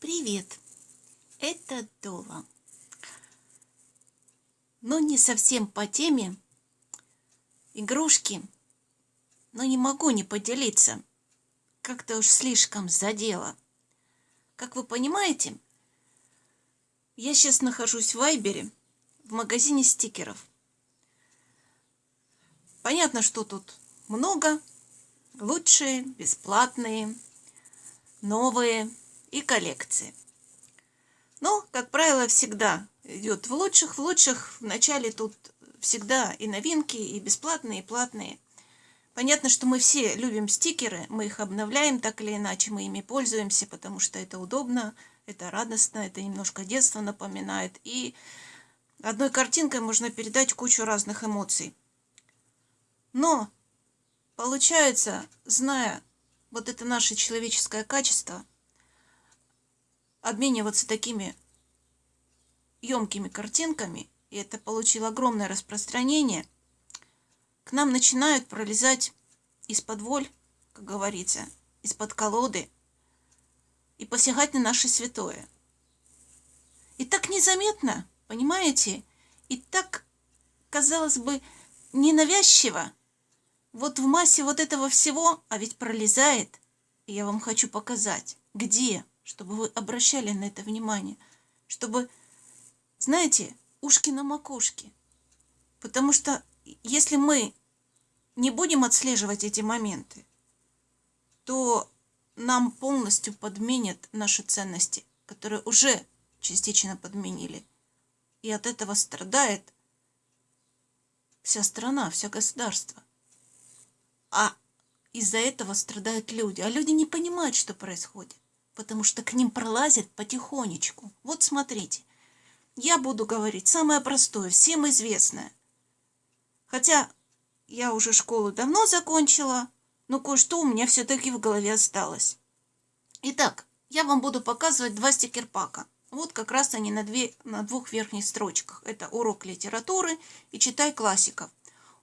Привет, это Дола. Но не совсем по теме. Игрушки. Но не могу не поделиться. Как-то уж слишком задело. Как вы понимаете, я сейчас нахожусь в Вайбере, в магазине стикеров. Понятно, что тут много. Лучшие, бесплатные, новые и коллекции. Но, как правило, всегда идет в лучших. В лучших в начале тут всегда и новинки, и бесплатные, и платные. Понятно, что мы все любим стикеры, мы их обновляем так или иначе, мы ими пользуемся, потому что это удобно, это радостно, это немножко детство напоминает. И одной картинкой можно передать кучу разных эмоций. Но получается, зная вот это наше человеческое качество – обмениваться такими емкими картинками, и это получило огромное распространение, к нам начинают пролезать из-под воль, как говорится, из-под колоды, и посягать на наше святое. И так незаметно, понимаете, и так, казалось бы, ненавязчиво, вот в массе вот этого всего, а ведь пролезает, я вам хочу показать, где чтобы вы обращали на это внимание, чтобы, знаете, ушки на макушке. Потому что если мы не будем отслеживать эти моменты, то нам полностью подменят наши ценности, которые уже частично подменили. И от этого страдает вся страна, все государство. А из-за этого страдают люди. А люди не понимают, что происходит потому что к ним пролазят потихонечку. Вот смотрите, я буду говорить самое простое, всем известное. Хотя я уже школу давно закончила, но кое-что у меня все-таки в голове осталось. Итак, я вам буду показывать два стикерпака. Вот как раз они на, две, на двух верхних строчках. Это урок литературы и читай классиков.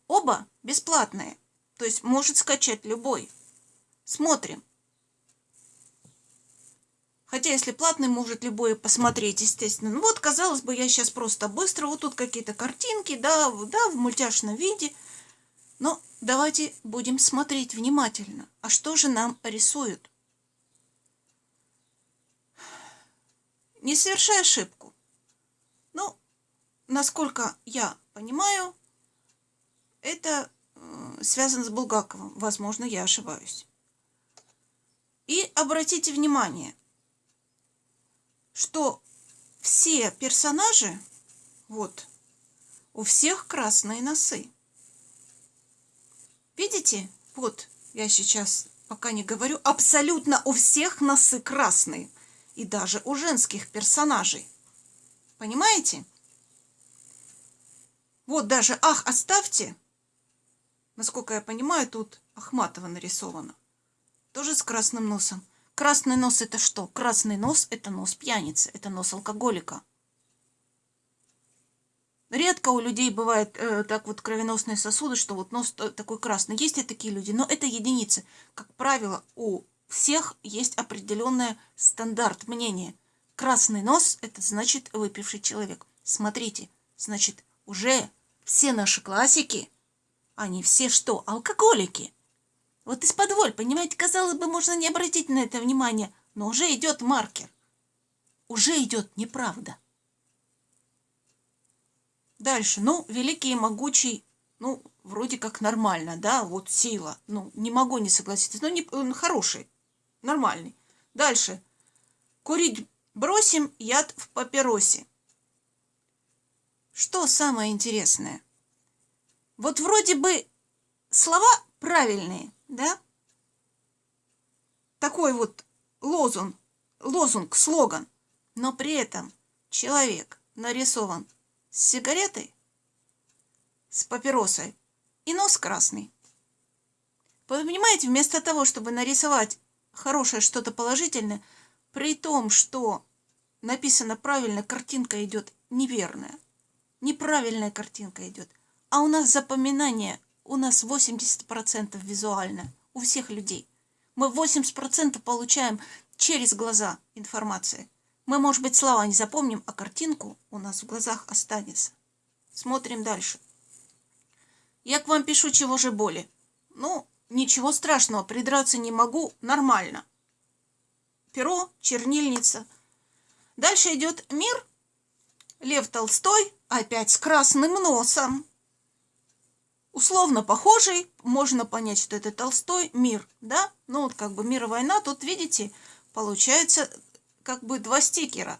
Оба бесплатные, то есть может скачать любой. Смотрим. Хотя, если платный, может любой посмотреть, естественно. Ну вот, казалось бы, я сейчас просто быстро, вот тут какие-то картинки, да, да, в мультяшном виде. Но давайте будем смотреть внимательно. А что же нам рисуют? Не совершай ошибку. Ну, насколько я понимаю, это э, связано с Булгаковым. Возможно, я ошибаюсь. И обратите внимание – что все персонажи, вот, у всех красные носы. Видите? Вот, я сейчас пока не говорю, абсолютно у всех носы красные. И даже у женских персонажей. Понимаете? Вот даже «Ах, оставьте!» Насколько я понимаю, тут Ахматова нарисовано. Тоже с красным носом. Красный нос это что? Красный нос это нос пьяницы, это нос алкоголика. Редко у людей бывает э, так вот кровеносные сосуды, что вот нос такой красный. Есть и такие люди, но это единицы. Как правило, у всех есть определенный стандарт мнения. Красный нос – это значит выпивший человек. Смотрите, значит, уже все наши классики, они все что, алкоголики. Вот из-под понимаете, казалось бы, можно не обратить на это внимание, но уже идет маркер. Уже идет неправда. Дальше, ну, великий и могучий, ну, вроде как нормально, да, вот сила. Ну, не могу не согласиться, но не, он хороший, нормальный. Дальше. Курить бросим, яд в папиросе. Что самое интересное? Вот вроде бы слова правильные, да? Такой вот лозунг, лозунг, слоган. Но при этом человек нарисован с сигаретой, с папиросой и нос красный. Вы понимаете, вместо того, чтобы нарисовать хорошее что-то положительное, при том, что написано правильно, картинка идет неверная. Неправильная картинка идет. А у нас запоминание у нас 80% визуально, у всех людей. Мы 80% получаем через глаза информация. Мы, может быть, слова не запомним, а картинку у нас в глазах останется. Смотрим дальше. Я к вам пишу, чего же боли. Ну, ничего страшного, придраться не могу, нормально. Перо, чернильница. Дальше идет мир. Лев Толстой, опять с красным носом. Условно похожий, можно понять, что это Толстой, мир, да? Ну вот как бы мир и война, тут видите, получается как бы два стикера.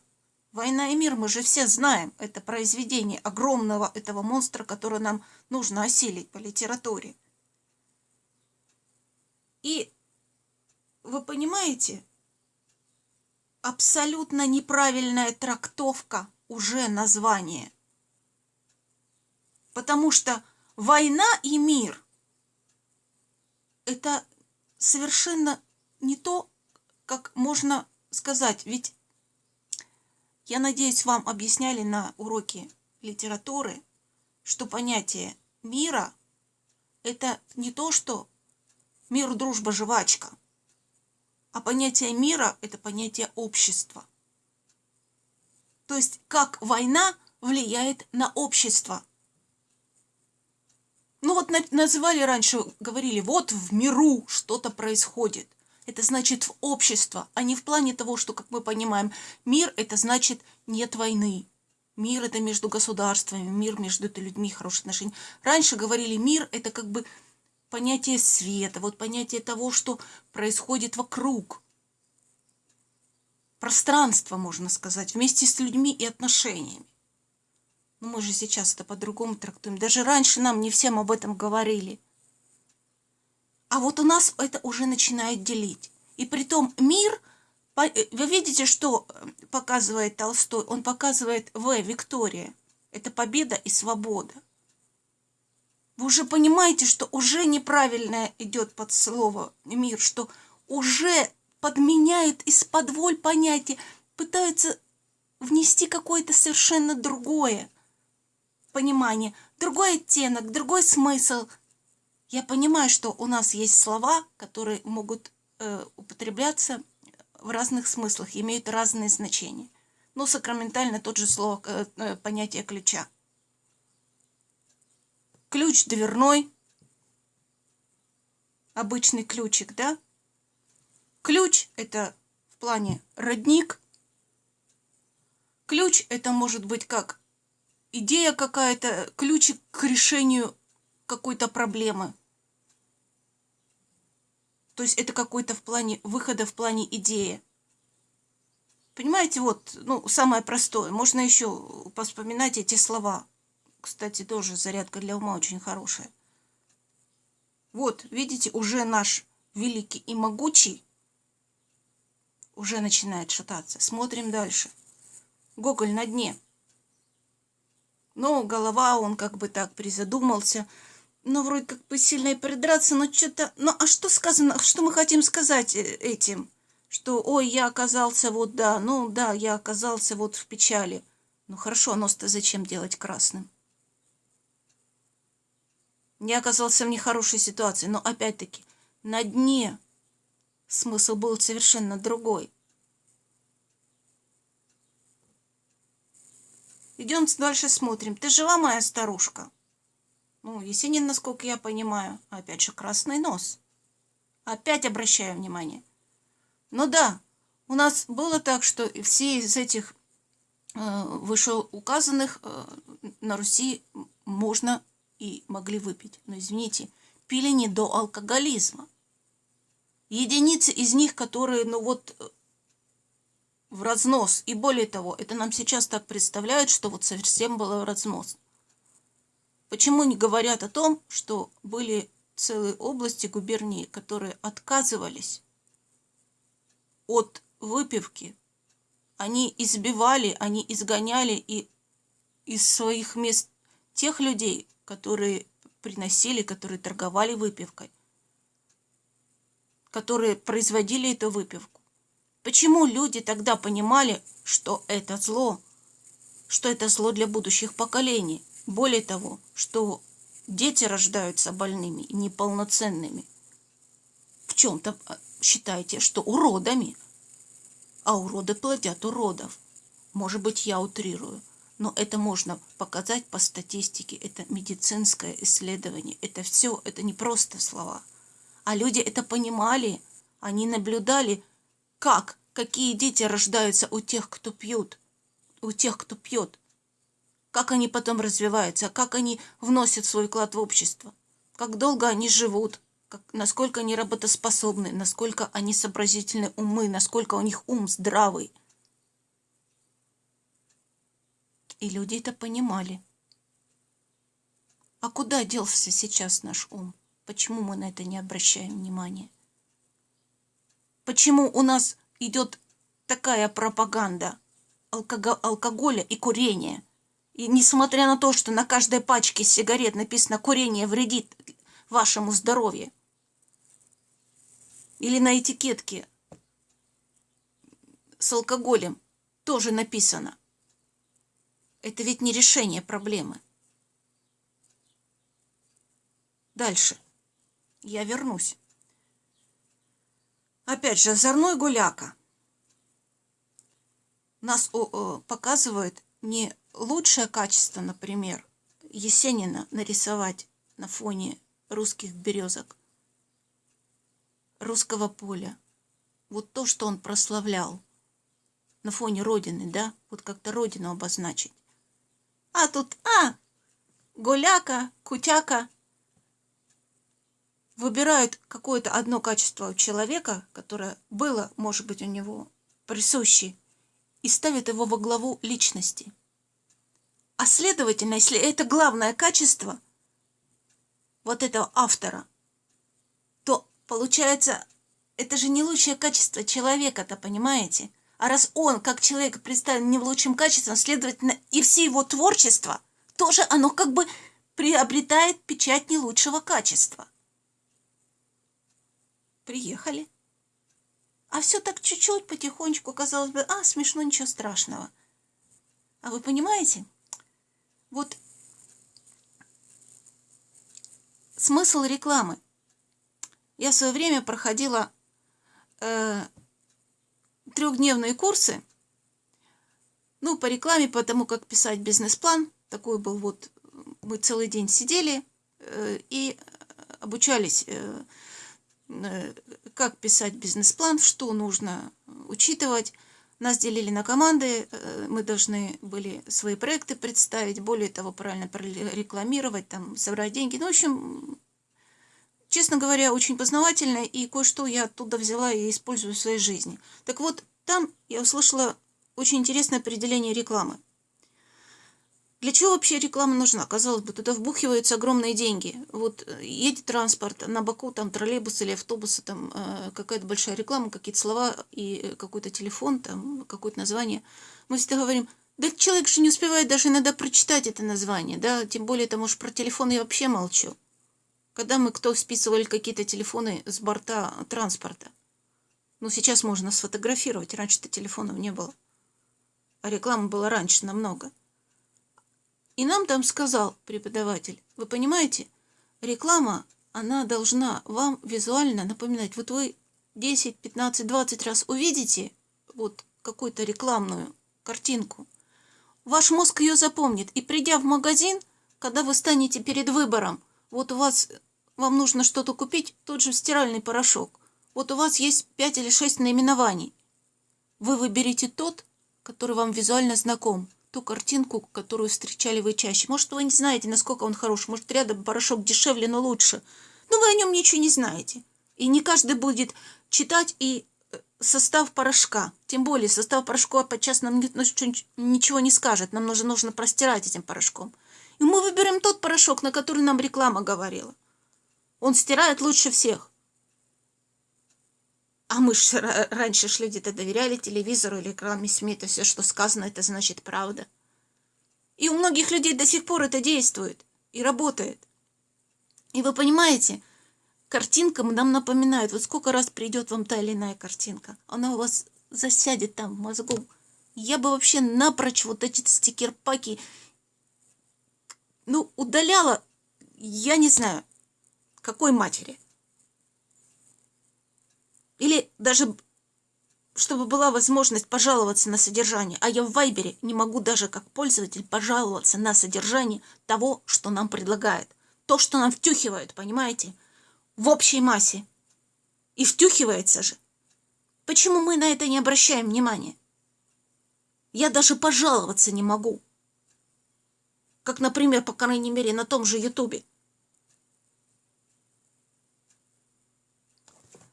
«Война и мир» мы же все знаем. Это произведение огромного этого монстра, который нам нужно осилить по литературе. И вы понимаете, абсолютно неправильная трактовка уже названия. Потому что война и мир – это совершенно не то, как можно сказать. Ведь я надеюсь, вам объясняли на уроке литературы, что понятие мира – это не то, что мир, дружба, жвачка, а понятие мира – это понятие общества. То есть, как война влияет на общество. Ну вот называли раньше, говорили, вот в миру что-то происходит это значит в общество, а не в плане того, что, как мы понимаем, мир – это значит нет войны. Мир – это между государствами, мир между людьми, хорошие отношения. Раньше говорили, мир – это как бы понятие света, вот понятие того, что происходит вокруг. Пространство, можно сказать, вместе с людьми и отношениями. Но мы же сейчас это по-другому трактуем. Даже раньше нам не всем об этом говорили. А вот у нас это уже начинает делить. И при том мир, э, вы видите, что э, показывает Толстой? Он показывает В, Виктория. Это победа и свобода. Вы уже понимаете, что уже неправильное идет под слово мир, что уже подменяет из-под воль понятие, пытаются внести какое-то совершенно другое понимание, другой оттенок, другой смысл – я понимаю, что у нас есть слова, которые могут э, употребляться в разных смыслах, имеют разные значения. Но сакраментально тот же слово, э, э, понятие ключа. Ключ дверной, обычный ключик, да? Ключ – это в плане родник. Ключ – это может быть как идея какая-то, ключик к решению какой-то проблемы – то есть это какой-то в плане выхода, в плане идеи. Понимаете, вот, ну, самое простое. Можно еще поспоминать эти слова. Кстати, тоже зарядка для ума очень хорошая. Вот, видите, уже наш великий и могучий уже начинает шататься. Смотрим дальше. Гоголь на дне. Но голова, он как бы так призадумался – ну, вроде как бы сильно и придраться, но что-то... Ну, а что сказано, что мы хотим сказать э, этим? Что, ой, я оказался вот, да, ну, да, я оказался вот в печали. Ну, хорошо, а нос-то зачем делать красным? Я оказался в нехорошей ситуации, но, опять-таки, на дне смысл был совершенно другой. Идем дальше смотрим. Ты жива, моя старушка? Ну, Есенин, насколько я понимаю, опять же, красный нос. Опять обращаю внимание. Ну да, у нас было так, что все из этих э, вышеуказанных э, на Руси можно и могли выпить. Но извините, пили не до алкоголизма. Единицы из них, которые, ну вот, в разнос. И более того, это нам сейчас так представляют, что вот совсем было в разнос. Почему не говорят о том, что были целые области губернии, которые отказывались от выпивки? Они избивали, они изгоняли и из своих мест тех людей, которые приносили, которые торговали выпивкой, которые производили эту выпивку. Почему люди тогда понимали, что это зло, что это зло для будущих поколений? Более того, что дети рождаются больными, неполноценными. В чем-то а, считаете, что уродами. а уроды плодят уродов. Может быть, я утрирую, но это можно показать по статистике. Это медицинское исследование. Это все, это не просто слова. А люди это понимали. Они наблюдали, как, какие дети рождаются у тех, кто пьют, у тех, кто пьет. Как они потом развиваются, как они вносят свой вклад в общество, как долго они живут, как, насколько они работоспособны, насколько они сообразительны умы, насколько у них ум здравый. И люди это понимали. А куда делся сейчас наш ум? Почему мы на это не обращаем внимания? Почему у нас идет такая пропаганда алкого алкоголя и курения? И несмотря на то, что на каждой пачке сигарет написано «курение вредит вашему здоровью», или на этикетке с алкоголем тоже написано. Это ведь не решение проблемы. Дальше. Я вернусь. Опять же, озорной гуляка. Нас показывает не лучшее качество, например, Есенина нарисовать на фоне русских березок, русского поля. Вот то, что он прославлял на фоне Родины, да? Вот как-то Родину обозначить. А тут, а, гуляка, кутяка. Выбирают какое-то одно качество у человека, которое было, может быть, у него присуще, и ставят его во главу личности. А следовательно, если это главное качество вот этого автора – Получается, это же не лучшее качество человека-то, понимаете? А раз он, как человек, представлен не в лучшем качестве, следовательно, и все его творчество, тоже оно как бы приобретает печать не лучшего качества. Приехали. А все так чуть-чуть, потихонечку, казалось бы, а, смешно, ничего страшного. А вы понимаете? Вот смысл рекламы. Я в свое время проходила э, трехдневные курсы, ну, по рекламе, по тому, как писать бизнес-план. Такой был вот, мы целый день сидели э, и обучались, э, как писать бизнес-план, что нужно учитывать. Нас делили на команды, э, мы должны были свои проекты представить, более того, правильно рекламировать, там, собрать деньги. Ну, в общем, честно говоря, очень познавательно, и кое-что я оттуда взяла и использую в своей жизни. Так вот, там я услышала очень интересное определение рекламы. Для чего вообще реклама нужна? Казалось бы, туда вбухиваются огромные деньги. Вот э, едет транспорт, на боку там троллейбус или автобус, там э, какая-то большая реклама, какие-то слова и э, какой-то телефон, там какое-то название. Мы всегда говорим, да человек же не успевает даже иногда прочитать это название, да, тем более, там уж про телефон я вообще молчу когда мы кто списывали какие-то телефоны с борта транспорта. Ну, сейчас можно сфотографировать, раньше-то телефонов не было. А реклама была раньше намного. И нам там сказал преподаватель, вы понимаете, реклама, она должна вам визуально напоминать. Вот вы 10, 15, 20 раз увидите вот какую-то рекламную картинку, ваш мозг ее запомнит. И придя в магазин, когда вы станете перед выбором, вот у вас вам нужно что-то купить, тот же стиральный порошок. Вот у вас есть пять или шесть наименований. Вы выберете тот, который вам визуально знаком, ту картинку, которую встречали вы чаще. Может, вы не знаете, насколько он хорош, может, рядом порошок дешевле, но лучше. Но вы о нем ничего не знаете. И не каждый будет читать и э, состав порошка. Тем более состав порошка подчас нам ничего не скажет. Нам нужно, нужно простирать этим порошком. И мы выберем тот порошок, на который нам реклама говорила. Он стирает лучше всех. А мы ж раньше ж люди-то доверяли телевизору или рекламе СМИ, это все, что сказано, это значит правда. И у многих людей до сих пор это действует и работает. И вы понимаете, картинка нам напоминает, вот сколько раз придет вам та или иная картинка, она у вас засядет там в мозгу. Я бы вообще напрочь вот эти стикер-паки, ну, удаляла, я не знаю, какой матери? Или даже чтобы была возможность пожаловаться на содержание. А я в Вайбере не могу даже как пользователь пожаловаться на содержание того, что нам предлагают. То, что нам втюхивают, понимаете? В общей массе. И втюхивается же. Почему мы на это не обращаем внимания? Я даже пожаловаться не могу. Как, например, по крайней мере, на том же Ютубе.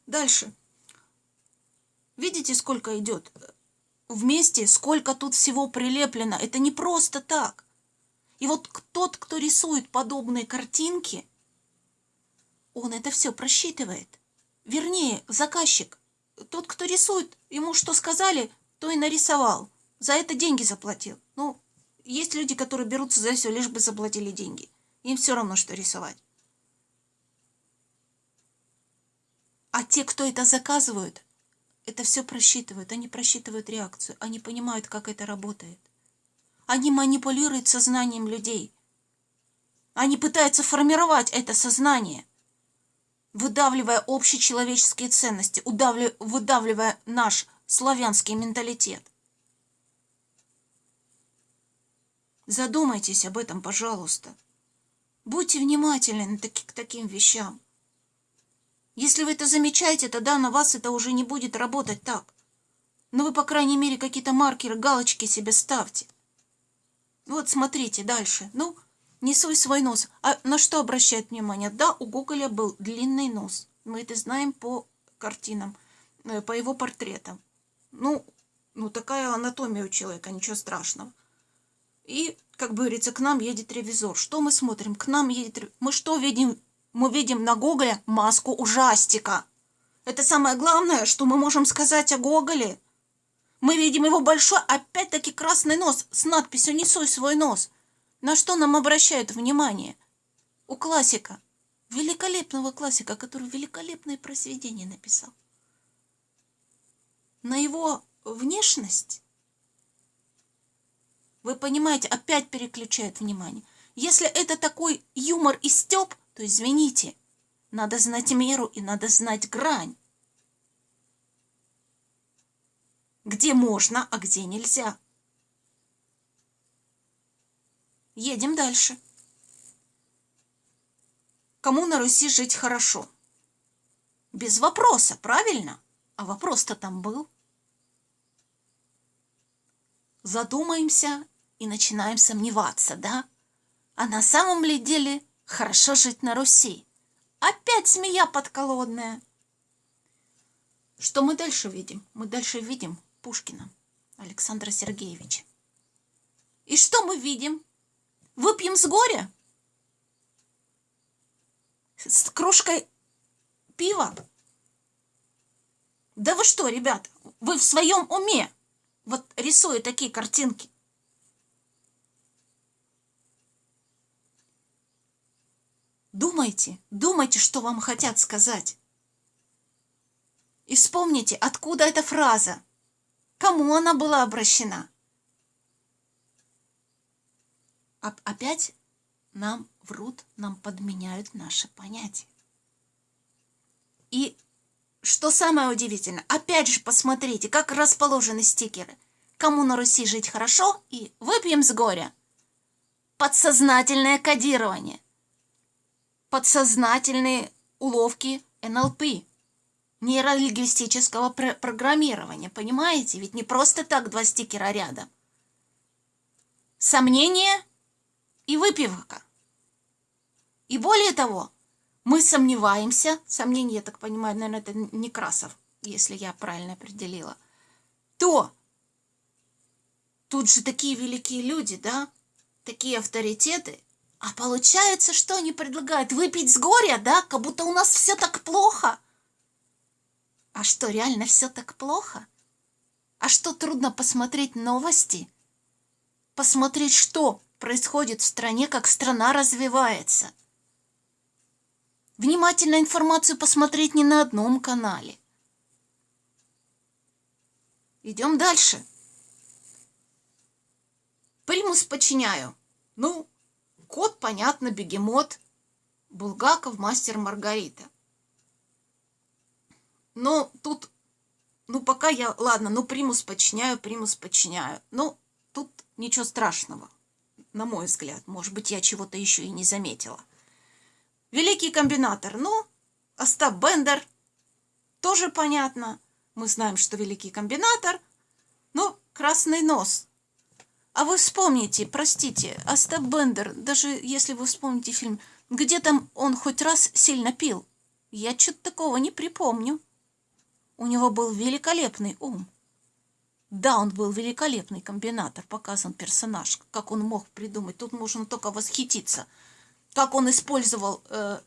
Дальше. Видите, сколько идет? Вместе, сколько тут всего прилеплено. Это не просто так. И вот тот, кто рисует подобные картинки, он это все просчитывает. Вернее, заказчик. Тот, кто рисует, ему что сказали, то и нарисовал. За это деньги заплатил. Ну, есть люди, которые берутся за все, лишь бы заплатили деньги. Им все равно, что рисовать. А те, кто это заказывают, это все просчитывают. Они просчитывают реакцию. Они понимают, как это работает. Они манипулируют сознанием людей. Они пытаются формировать это сознание, выдавливая общечеловеческие ценности, выдавливая наш славянский менталитет. Задумайтесь об этом, пожалуйста. Будьте внимательны к таким вещам. Если вы это замечаете, тогда на вас это уже не будет работать так. Но вы, по крайней мере, какие-то маркеры, галочки себе ставьте. Вот смотрите дальше. Ну, не свой свой нос. А на что обращает внимание? Да, у Гоголя был длинный нос. Мы это знаем по картинам, э, по его портретам. Ну, ну такая анатомия у человека, ничего страшного. И, как говорится, к нам едет ревизор. Что мы смотрим? К нам едет... Мы что видим мы видим на Гоголе маску ужастика. Это самое главное, что мы можем сказать о Гоголе. Мы видим его большой, опять-таки, красный нос с надписью «Не суй свой нос». На что нам обращают внимание? У классика, великолепного классика, который великолепное произведение написал. На его внешность, вы понимаете, опять переключает внимание. Если это такой юмор и стёб, то извините, надо знать меру и надо знать грань. Где можно, а где нельзя. Едем дальше. Кому на Руси жить хорошо? Без вопроса, правильно? А вопрос-то там был. Задумаемся и начинаем сомневаться, да? А на самом ли деле Хорошо жить на Руси. Опять змея подколодная. Что мы дальше видим? Мы дальше видим Пушкина Александра Сергеевича. И что мы видим? Выпьем с горя? С кружкой пива? Да вы что, ребят, вы в своем уме? Вот рисуя такие картинки. Думайте, думайте, что вам хотят сказать. И вспомните, откуда эта фраза, кому она была обращена. Опять нам врут, нам подменяют наши понятия. И что самое удивительное, опять же посмотрите, как расположены стикеры. Кому на Руси жить хорошо и выпьем с горя. Подсознательное кодирование подсознательные уловки НЛП, нейролингвистического пр программирования. Понимаете? Ведь не просто так два стикера рядом. Сомнение и выпивка. И более того, мы сомневаемся, сомнение, я так понимаю, наверное, это Некрасов, если я правильно определила, то тут же такие великие люди, да, такие авторитеты, а получается, что они предлагают? Выпить с горя, да? Как будто у нас все так плохо. А что, реально все так плохо? А что, трудно посмотреть новости? Посмотреть, что происходит в стране, как страна развивается. Внимательно информацию посмотреть не на одном канале. Идем дальше. Примус подчиняю. Ну, Кот, понятно, бегемот. Булгаков, мастер Маргарита. Но тут ну, пока я, ладно, ну, примус подчиняю, примус подчиняю. Ну, тут ничего страшного, на мой взгляд. Может быть, я чего-то еще и не заметила. Великий комбинатор, ну, Остап Бендер, тоже понятно. Мы знаем, что великий комбинатор, ну, красный нос. А вы вспомните, простите, Остап Бендер, даже если вы вспомните фильм, где там он хоть раз сильно пил? Я что-то такого не припомню. У него был великолепный ум. Да, он был великолепный комбинатор, показан персонаж, как он мог придумать. Тут можно только восхититься. Как он использовал, э,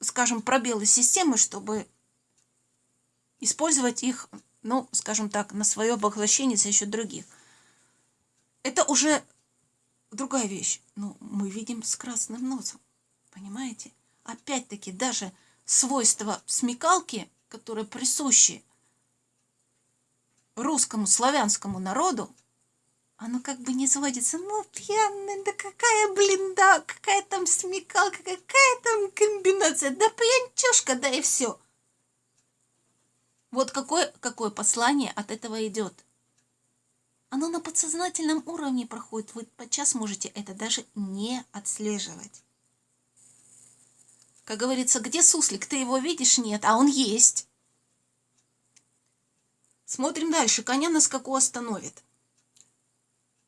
скажем, пробелы системы, чтобы использовать их, ну, скажем так, на свое поглощение за счет других. Это уже другая вещь. Но мы видим с красным носом. Понимаете? Опять-таки, даже свойства смекалки – которые присущи русскому славянскому народу, оно как бы не сводится. Ну, пьяный, да какая, блин, да, какая там смекалка, какая там комбинация, да пьянчушка, да и все. Вот какое, какое послание от этого идет. Оно на подсознательном уровне проходит. Вы подчас можете это даже не отслеживать. Как говорится, где суслик? Ты его видишь? Нет, а он есть. Смотрим дальше. Коня на скаку остановит.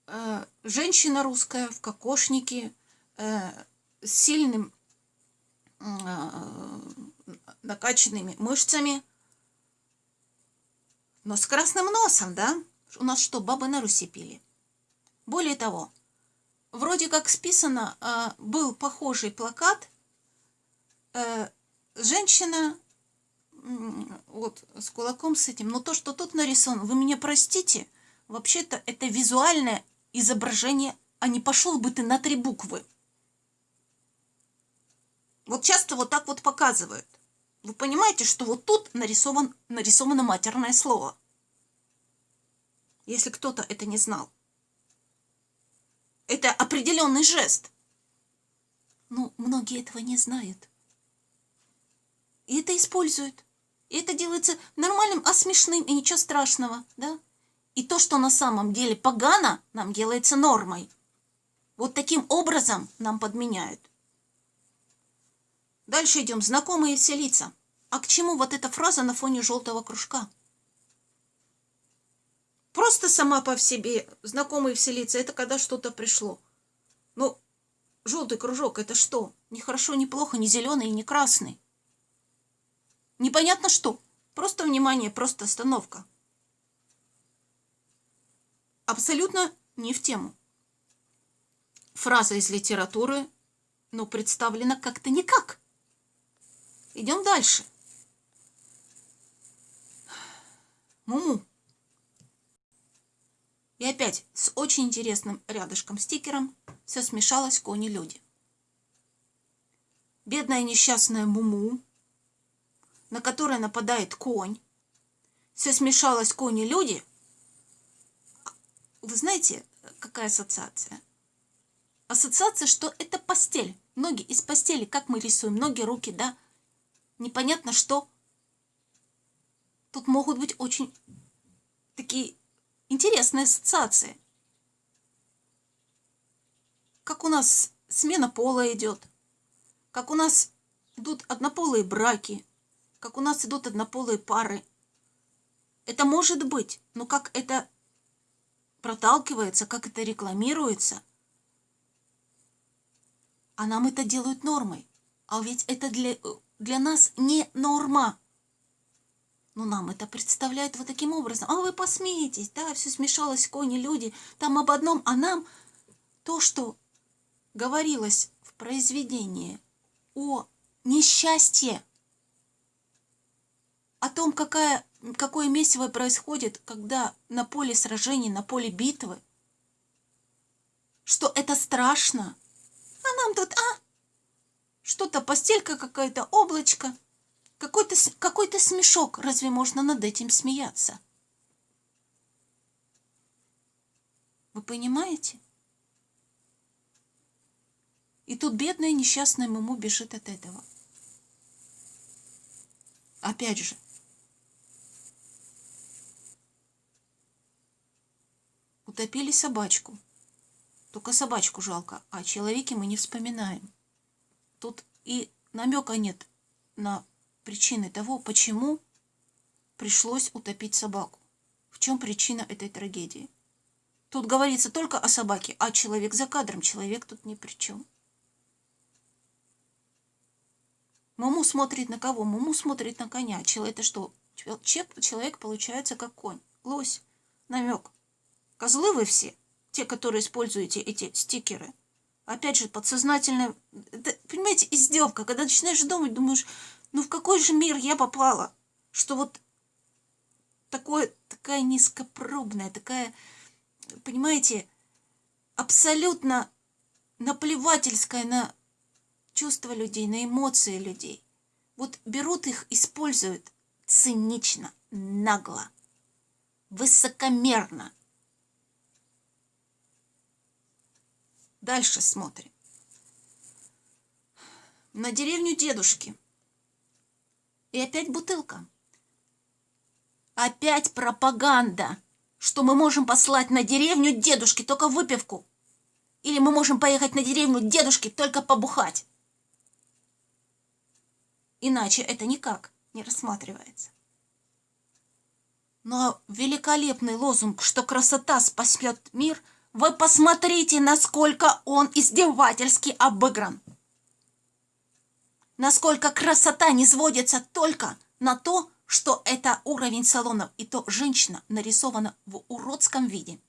Э, женщина русская в кокошнике э, с сильным э, накачанными мышцами, но с красным носом, да? У нас что, бабы на Руси пили? Более того, вроде как списано, был похожий плакат – э, женщина вот с кулаком с этим, но то, что тут нарисовано, вы меня простите, вообще-то это визуальное изображение, а не пошел бы ты на три буквы. Вот часто вот так вот показывают. Вы понимаете, что вот тут нарисован, нарисовано матерное слово. Если кто-то это не знал. Это определенный жест. Но многие этого не знают. И это используют. И это делается нормальным, а смешным, и ничего страшного, да? И то, что на самом деле погано, нам делается нормой. Вот таким образом нам подменяют. Дальше идем. Знакомые все лица. А к чему вот эта фраза на фоне желтого кружка? Просто сама по себе знакомые все лица. Это когда что-то пришло. Ну, желтый кружок это что? Не хорошо, не плохо, не зеленый не красный. Непонятно что. Просто внимание, просто остановка. Абсолютно не в тему. Фраза из литературы, но представлена как-то никак. Идем дальше. Муму. И опять с очень интересным рядышком стикером все смешалось кони-люди. Бедная несчастная Муму на которое нападает конь. Все смешалось кони-люди. Вы знаете, какая ассоциация? Ассоциация, что это постель. Ноги из постели, как мы рисуем, ноги, руки, да? Непонятно что. Тут могут быть очень такие интересные ассоциации. Как у нас смена пола идет, как у нас идут однополые браки, как у нас идут однополые пары. Это может быть, но как это проталкивается, как это рекламируется, а нам это делают нормой. А ведь это для, для нас не норма. Но нам это представляют вот таким образом. А вы посмеетесь, да, все смешалось, кони, люди, там об одном, а нам то, что говорилось в произведении о несчастье, о том, какая, какое месиво происходит, когда на поле сражений, на поле битвы, что это страшно. А нам тут, а, что-то постелька какая-то, облачко, какой-то какой смешок. Разве можно над этим смеяться? Вы понимаете? И тут бедная несчастная Муму бежит от этого. Опять же, утопили собачку. Только собачку жалко, а о человеке мы не вспоминаем. Тут и намека нет на причины того, почему пришлось утопить собаку. В чем причина этой трагедии? Тут говорится только о собаке, а человек за кадром, человек тут ни при чем. Муму смотрит на кого? Муму смотрит на коня. Человек это что? Человек получается как конь. Лось. Намек. Козлы вы все, те, которые используете эти стикеры. Опять же, подсознательно, понимаете, издевка. Когда начинаешь думать, думаешь, ну в какой же мир я попала, что вот такое, такая низкопробная, такая, понимаете, абсолютно наплевательская на чувства людей, на эмоции людей. Вот берут их, используют цинично, нагло, высокомерно. Дальше смотрим. На деревню дедушки. И опять бутылка. Опять пропаганда, что мы можем послать на деревню дедушки только выпивку. Или мы можем поехать на деревню дедушки только побухать. Иначе это никак не рассматривается. Но великолепный лозунг, что красота спасет мир, вы посмотрите, насколько он издевательски обыгран. Насколько красота не сводится только на то, что это уровень салонов, и то женщина нарисована в уродском виде.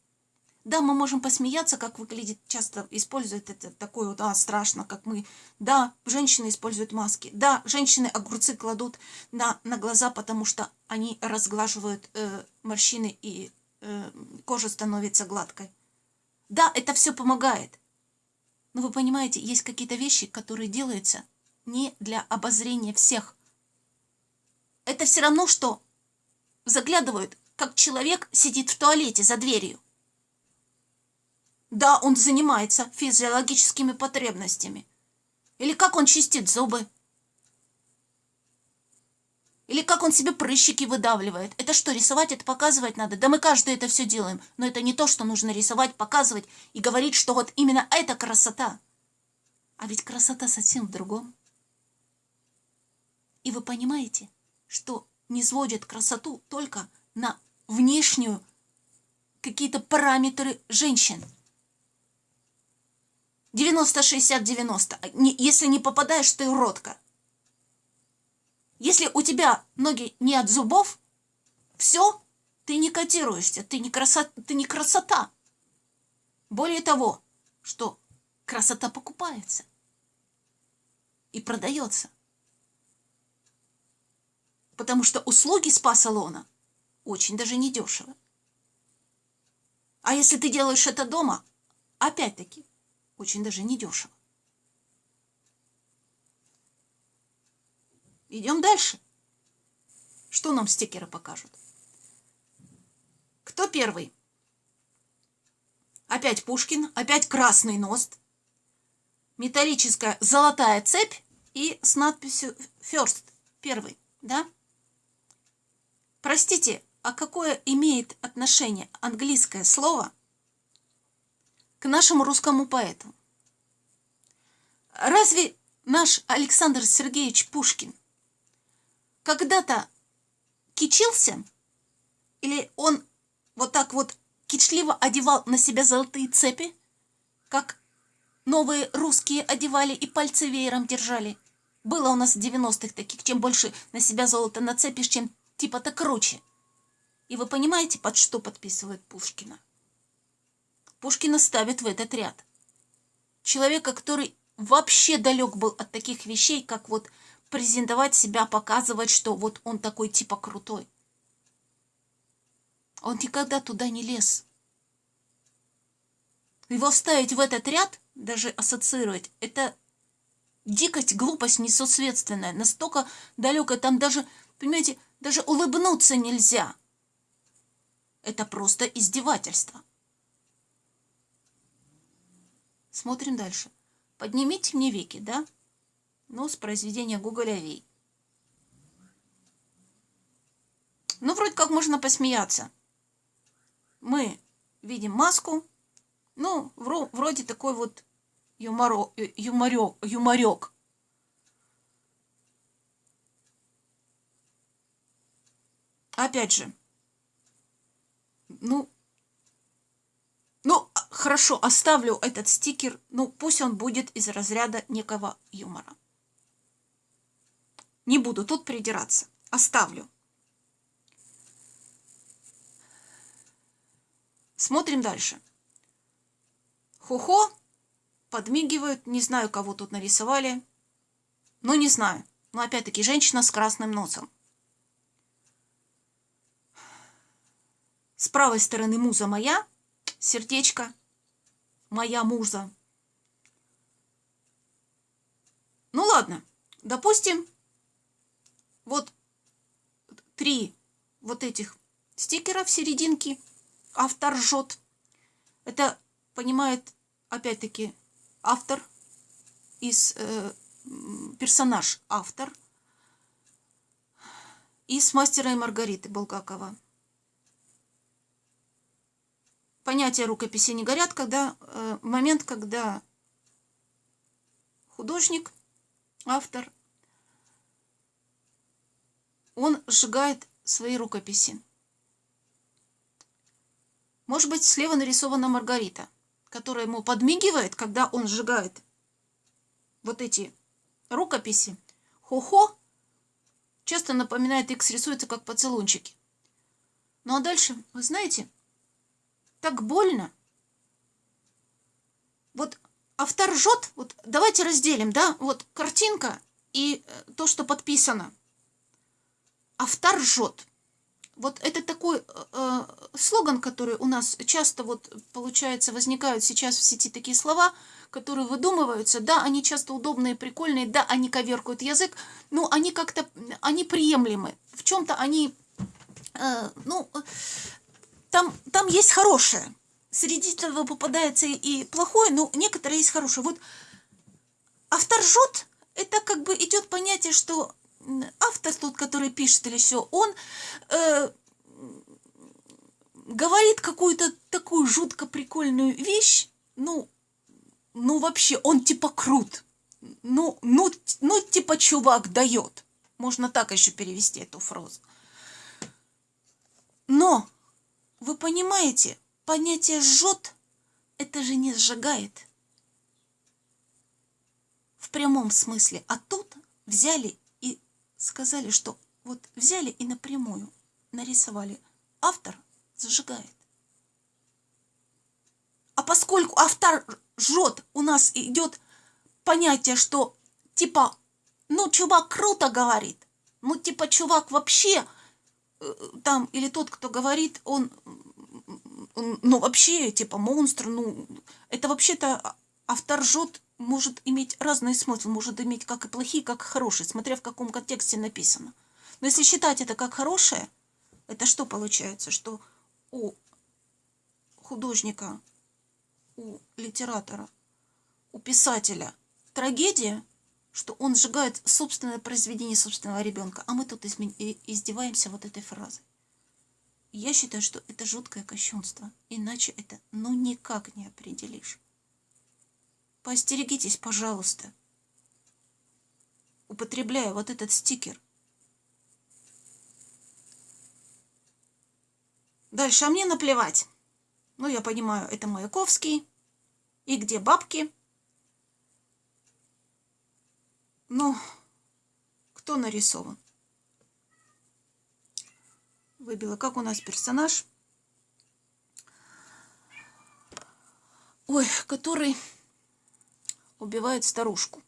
Да, мы можем посмеяться, как выглядит, часто используют это такое вот, а, страшно, как мы. Да, женщины используют маски. Да, женщины огурцы кладут на, на глаза, потому что они разглаживают э, морщины и э, кожа становится гладкой. Да, это все помогает. Но вы понимаете, есть какие-то вещи, которые делаются не для обозрения всех. Это все равно, что заглядывают, как человек сидит в туалете за дверью. Да, он занимается физиологическими потребностями. Или как он чистит зубы. Или как он себе прыщики выдавливает. Это что, рисовать, это показывать надо? Да мы каждый это все делаем. Но это не то, что нужно рисовать, показывать и говорить, что вот именно это красота. А ведь красота совсем в другом. И вы понимаете, что не сводят красоту только на внешнюю какие-то параметры женщин. 90-60-90. Если не попадаешь, ты уродка. Если у тебя ноги не от зубов, все, ты не котируешься, ты не, красота, ты не красота. Более того, что красота покупается и продается. Потому что услуги спа-салона очень даже недешево. А если ты делаешь это дома, опять-таки, очень даже недешево. Идем дальше. Что нам стикеры покажут? Кто первый? Опять Пушкин, опять красный ност, металлическая золотая цепь и с надписью First, первый, да? Простите, а какое имеет отношение английское слово к нашему русскому поэту. Разве наш Александр Сергеевич Пушкин когда-то кичился? Или он вот так вот кичливо одевал на себя золотые цепи, как новые русские одевали и пальцы веером держали? Было у нас в 90-х таких, чем больше на себя золото нацепишь, чем типа-то круче. И вы понимаете, под что подписывает Пушкина? Пушкина ставит в этот ряд. Человека, который вообще далек был от таких вещей, как вот презентовать себя, показывать, что вот он такой типа крутой. Он никогда туда не лез. Его ставить в этот ряд, даже ассоциировать, это дикость, глупость несоответственная, настолько далекая, там даже, понимаете, даже улыбнуться нельзя. Это просто издевательство. Смотрим дальше. Поднимите мне веки, да? Ну, с произведения Гоголя Вей. Ну, вроде как можно посмеяться. Мы видим маску. Ну, вроде такой вот юморо, юморек, юморек. Опять же, ну, ну, хорошо, оставлю этот стикер, ну, пусть он будет из разряда некого юмора. Не буду тут придираться, оставлю. Смотрим дальше. Хухо подмигивают, не знаю, кого тут нарисовали, ну, не знаю. Но опять-таки женщина с красным носом. С правой стороны муза моя, сердечко, моя муза. Ну ладно, допустим, вот три вот этих стикера в серединке автор жжет. Это понимает, опять-таки, автор из э, персонаж автор из «Мастера и Маргариты» Булгакова понятия рукописи не горят, когда э, момент, когда художник, автор, он сжигает свои рукописи. Может быть, слева нарисована Маргарита, которая ему подмигивает, когда он сжигает вот эти рукописи. Хо-хо часто напоминает, X рисуется как поцелунчики. Ну а дальше, вы знаете, так больно. Вот автор ржет, вот давайте разделим, да, вот картинка и э, то, что подписано. Автор ржет. Вот это такой э, э, слоган, который у нас часто вот получается возникают сейчас в сети такие слова, которые выдумываются, да, они часто удобные, прикольные, да, они коверкают язык, но они как-то, они приемлемы. В чем-то они, э, ну, там, там есть хорошее. Среди этого попадается и плохое, но некоторые есть хорошее. Вот автор жжет, это как бы идет понятие, что автор тот, который пишет или все, он э, говорит какую-то такую жутко прикольную вещь, ну, ну вообще, он типа крут. Ну, ну, ну типа чувак дает. Можно так еще перевести эту фразу. Но вы понимаете, понятие «жжет» – это же не сжигает. В прямом смысле. А тут взяли и сказали, что вот взяли и напрямую нарисовали. Автор зажигает. А поскольку автор жжет, у нас идет понятие, что типа, ну, чувак круто говорит, ну, типа, чувак вообще там, или тот, кто говорит, он, он ну, вообще, типа, монстр, ну, это вообще-то автор жжет может иметь разный смысл, может иметь как и плохие, как и хорошие, смотря в каком контексте написано. Но если считать это как хорошее, это что получается? Что у художника, у литератора, у писателя трагедия – что он сжигает собственное произведение собственного ребенка, а мы тут издеваемся вот этой фразой. Я считаю, что это жуткое кощунство, иначе это ну никак не определишь. Поостерегитесь, пожалуйста, употребляя вот этот стикер. Дальше, а мне наплевать. Ну, я понимаю, это Маяковский. И где бабки? Ну, кто нарисован? Выбила. Как у нас персонаж? Ой, который убивает старушку.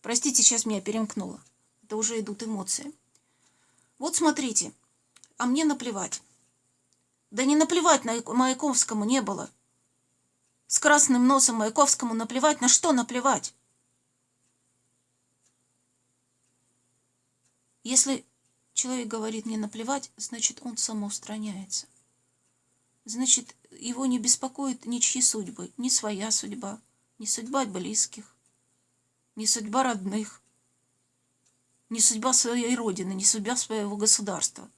Простите, сейчас меня перемкнуло. Это уже идут эмоции. Вот смотрите. А мне наплевать. Да не наплевать на Маяковскому не было. С красным носом Маяковскому наплевать. На что наплевать? Если человек говорит «мне наплевать», значит, он самоустраняется. Значит, его не беспокоит ничьи судьбы, ни своя судьба, ни судьба близких, ни судьба родных, ни судьба своей родины, ни судьба своего государства.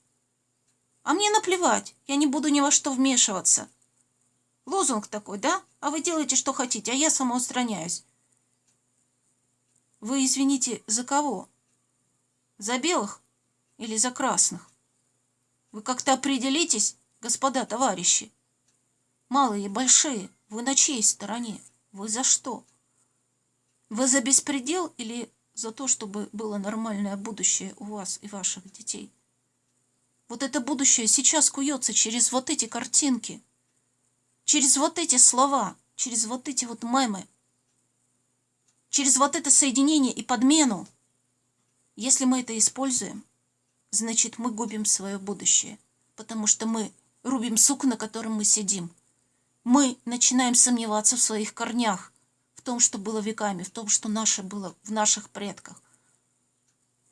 А мне наплевать, я не буду ни во что вмешиваться. Лозунг такой, да? А вы делаете, что хотите, а я самоустраняюсь. Вы извините, за кого? За белых или за красных? Вы как-то определитесь, господа товарищи. Малые и большие, вы на чьей стороне? Вы за что? Вы за беспредел или за то, чтобы было нормальное будущее у вас и ваших детей? Вот это будущее сейчас куется через вот эти картинки, через вот эти слова, через вот эти вот мемы, через вот это соединение и подмену. Если мы это используем, значит мы губим свое будущее, потому что мы рубим сук, на котором мы сидим. Мы начинаем сомневаться в своих корнях, в том, что было веками, в том, что наше было в наших предках,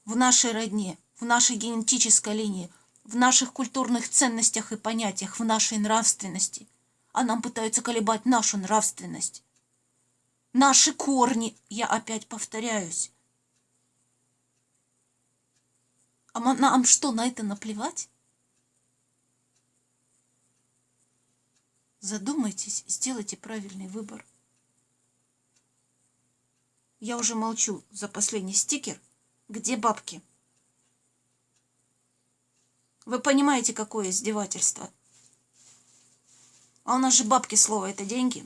в нашей родне, в нашей генетической линии, в наших культурных ценностях и понятиях, в нашей нравственности. А нам пытаются колебать нашу нравственность. Наши корни, я опять повторяюсь. А нам что, на это наплевать? Задумайтесь, сделайте правильный выбор. Я уже молчу за последний стикер. Где бабки? Вы понимаете, какое издевательство? А у нас же бабки слово это деньги.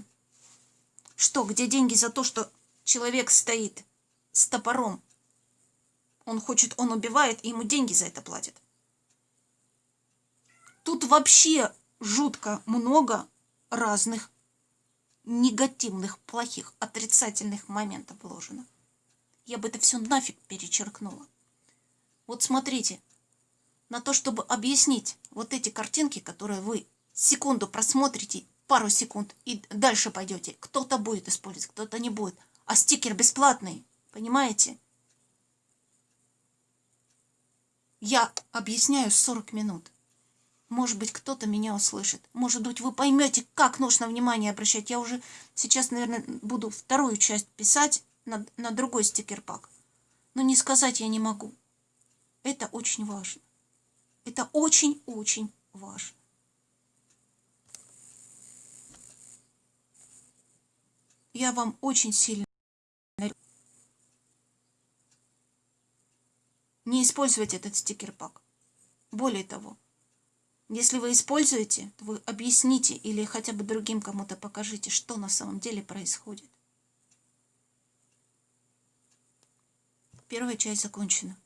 Что, где деньги за то, что человек стоит с топором? Он хочет, он убивает, и ему деньги за это платят. Тут вообще жутко много разных негативных, плохих, отрицательных моментов вложено. Я бы это все нафиг перечеркнула. Вот смотрите, на то, чтобы объяснить вот эти картинки, которые вы секунду просмотрите, пару секунд и дальше пойдете. Кто-то будет использовать, кто-то не будет. А стикер бесплатный, понимаете? Я объясняю 40 минут. Может быть, кто-то меня услышит. Может быть, вы поймете, как нужно внимание обращать. Я уже сейчас, наверное, буду вторую часть писать на, на другой стикер-пак. Но не сказать я не могу. Это очень важно. Это очень-очень важно. Я вам очень сильно не использовать этот стикер-пак. Более того, если вы используете, то вы объясните или хотя бы другим кому-то покажите, что на самом деле происходит. Первая часть закончена.